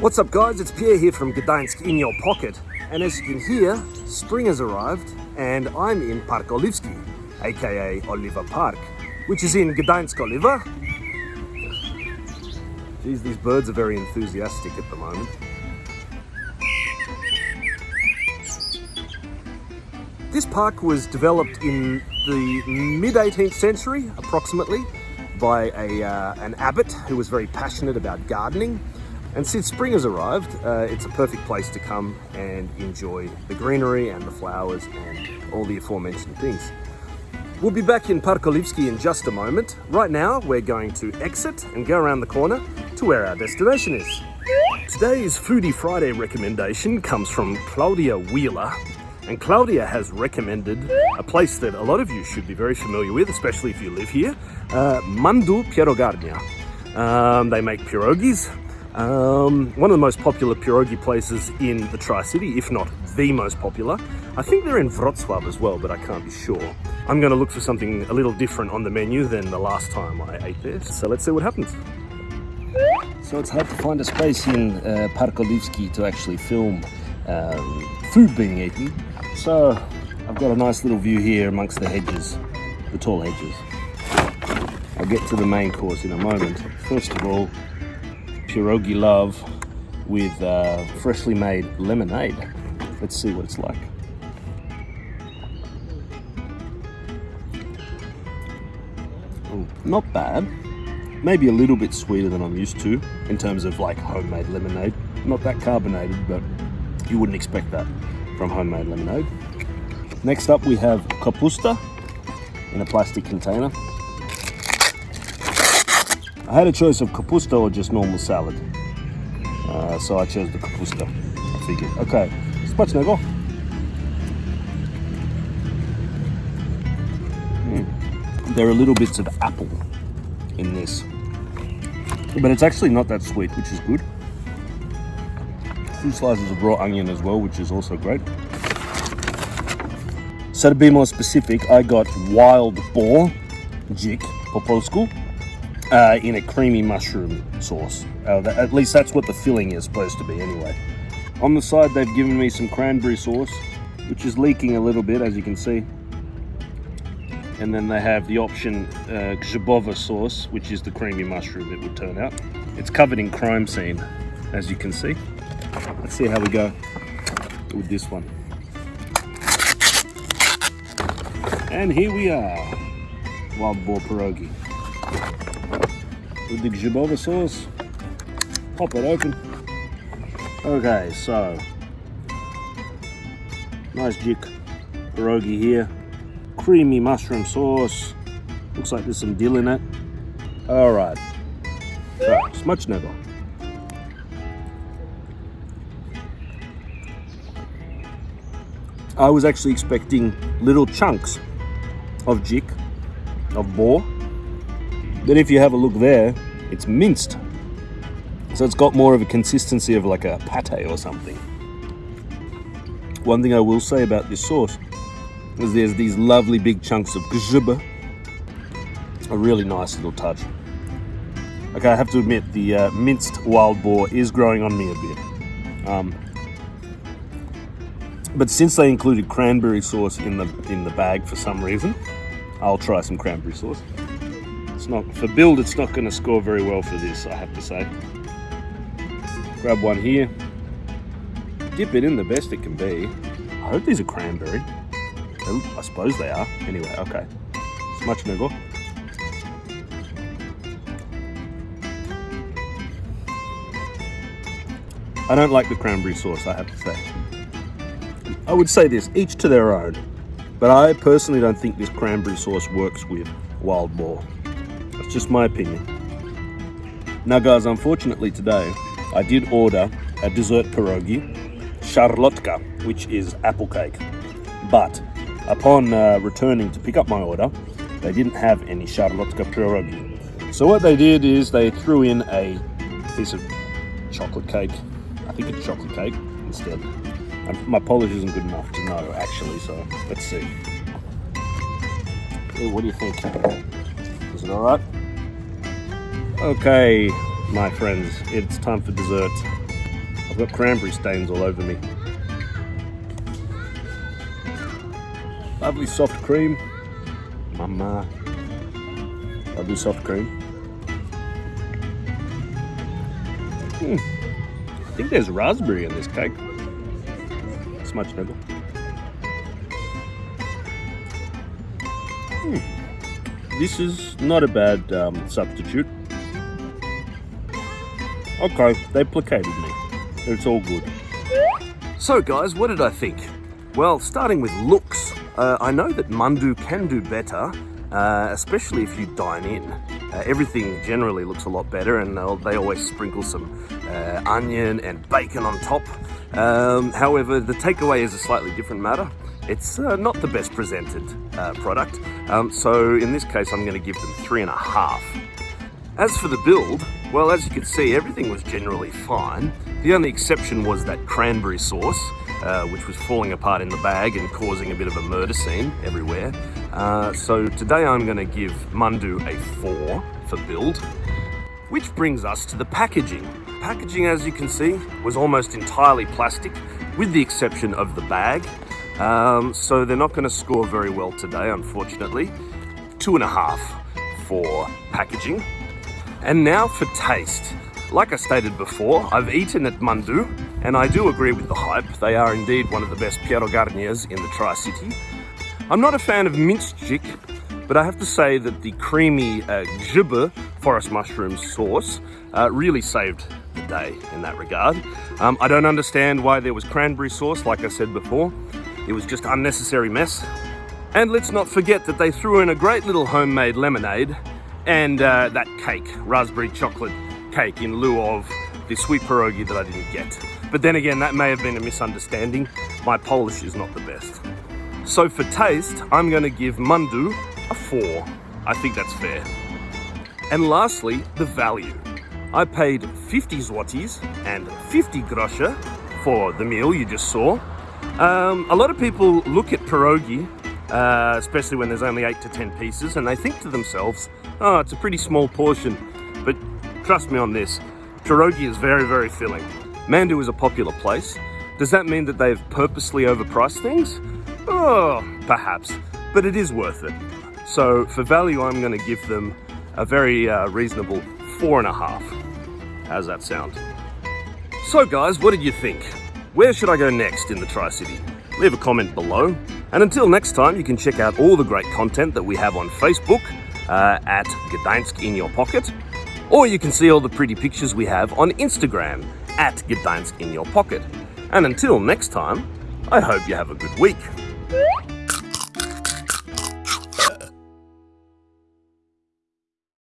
What's up guys, it's Pierre here from Gdańsk in your pocket. And as you can hear, spring has arrived and I'm in Park Oliwski, aka Oliwa Park, which is in Gdańsk Oliwa. Geez, these birds are very enthusiastic at the moment. This park was developed in the mid 18th century, approximately, by a, uh, an abbot who was very passionate about gardening. And since spring has arrived, uh, it's a perfect place to come and enjoy the greenery and the flowers and all the aforementioned things. We'll be back in Park Oliwski in just a moment. Right now, we're going to exit and go around the corner to where our destination is. Today's Foodie Friday recommendation comes from Claudia Wheeler, and Claudia has recommended a place that a lot of you should be very familiar with, especially if you live here, uh, Mandu Pierogarnia. Um, they make pierogies. Um, one of the most popular pierogi places in the Tri-City, if not the most popular. I think they're in Wrocław as well, but I can't be sure. I'm going to look for something a little different on the menu than the last time I ate there. So let's see what happens. So it's hard to find a space in uh, Park Oliwski to actually film um, food being eaten. So I've got a nice little view here amongst the hedges, the tall hedges. I'll get to the main course in a moment. First of all, pierogi love with uh, freshly made lemonade. Let's see what it's like. Ooh, not bad. Maybe a little bit sweeter than I'm used to in terms of like homemade lemonade. Not that carbonated, but you wouldn't expect that from homemade lemonade. Next up we have kapusta in a plastic container. I had a choice of kapusta or just normal salad. Uh, so I chose the kapusta. I figured, okay, smacznego. Mm. There are little bits of apple in this. But it's actually not that sweet, which is good. Two slices of raw onion as well, which is also great. So to be more specific, I got wild boar, dzik po polsku, uh, in a creamy mushroom sauce. Uh, that, at least that's what the filling is supposed to be anyway. On the side, they've given me some cranberry sauce, which is leaking a little bit, as you can see. And then they have the option uh, sauce, which is the creamy mushroom it would turn out. It's covered in crime scene, as you can see. Let's see how we go with this one. And here we are, wild boar pierogi. With the grzybowa sauce, pop it open. Okay, so, nice dzik pierogi here. Creamy mushroom sauce. Looks like there's some dill in it. All right, so, smacznego. I was actually expecting little chunks of dzik, of boar. But if you have a look there, it's minced. So it's got more of a consistency of like a pate or something. One thing I will say about this sauce is there's these lovely big chunks of grzyba. A really nice little touch. Okay, I have to admit the uh, minced wild boar is growing on me a bit. Um, but since they included cranberry sauce in the in the bag for some reason, I'll try some cranberry sauce. It's not for build. It's not going to score very well for this, I have to say. Grab one here. Dip it in the best it can be. I hope these are cranberry. I suppose they are. Anyway, okay. Smacznego. I don't like the cranberry sauce, I have to say. I would say this, each to their own. But I personally don't think this cranberry sauce works with wild boar. Just my opinion. Now guys, unfortunately today, I did order a dessert pierogi, szarlotka, which is apple cake. But upon uh, returning to pick up my order, they didn't have any szarlotka pierogi. So what they did is they threw in a piece of chocolate cake. I think it's chocolate cake instead. And my polish isn't good enough to know actually, so let's see. What do you think? Is it alright? Okay, my friends, it's time for dessert. I've got cranberry stains all over me. Lovely soft cream. Mama. Lovely soft cream. Hmm. I think there's raspberry in this cake. Much better. Hmm. This is not a bad um, substitute. Okay, they placated me. It's all good. So guys, what did I think? Well, starting with looks, uh, I know that Mandu can do better, uh, especially if you dine in. Uh, everything generally looks a lot better and they always sprinkle some uh, onion and bacon on top. Um, however, the takeaway is a slightly different matter. It's uh, not the best presented uh, product, um, so in this case I'm going to give them three and a half. As for the build, well as you can see everything was generally fine. The only exception was that cranberry sauce, uh, which was falling apart in the bag and causing a bit of a murder scene everywhere. Uh, so today I'm going to give Mandu a 4 for build. Which brings us to the packaging. Packaging, as you can see, was almost entirely plastic, with the exception of the bag. Um, so they're not going to score very well today, unfortunately. Two and a half for packaging. And now for taste. Like I stated before, I've eaten at Mandu, and I do agree with the hype. They are indeed one of the best Piero Gardeniers in the Tri-City. I'm not a fan of minced dzik, but I have to say that the creamy uh, forest mushroom sauce uh, really saved the day in that regard. Um, I don't understand why there was cranberry sauce, like I said before. It was just unnecessary mess. And let's not forget that they threw in a great little homemade lemonade and uh, that cake, raspberry chocolate cake in lieu of the sweet pierogi that I didn't get. But then again, that may have been a misunderstanding. My Polish is not the best. So for taste, I'm going to give Mandu a 4. I think that's fair. And lastly, the value. I paid 50 zlotys and 50 groszy for the meal you just saw. Um, a lot of people look at pierogi, uh, especially when there's only 8 to 10 pieces, and they think to themselves, oh, it's a pretty small portion. But trust me on this, pierogi is very, very filling. Mandu is a popular place. Does that mean that they've purposely overpriced things? Oh, perhaps, but it is worth it. So for value, I'm going to give them a very uh, reasonable four and a half. How's that sound? So guys, what did you think? Where should I go next in the Tri-City? Leave a comment below. And until next time, you can check out all the great content that we have on Facebook uh, at Gdańsk in your pocket. Or you can see all the pretty pictures we have on Instagram at Gdańsk in your pocket. And until next time, I hope you have a good week.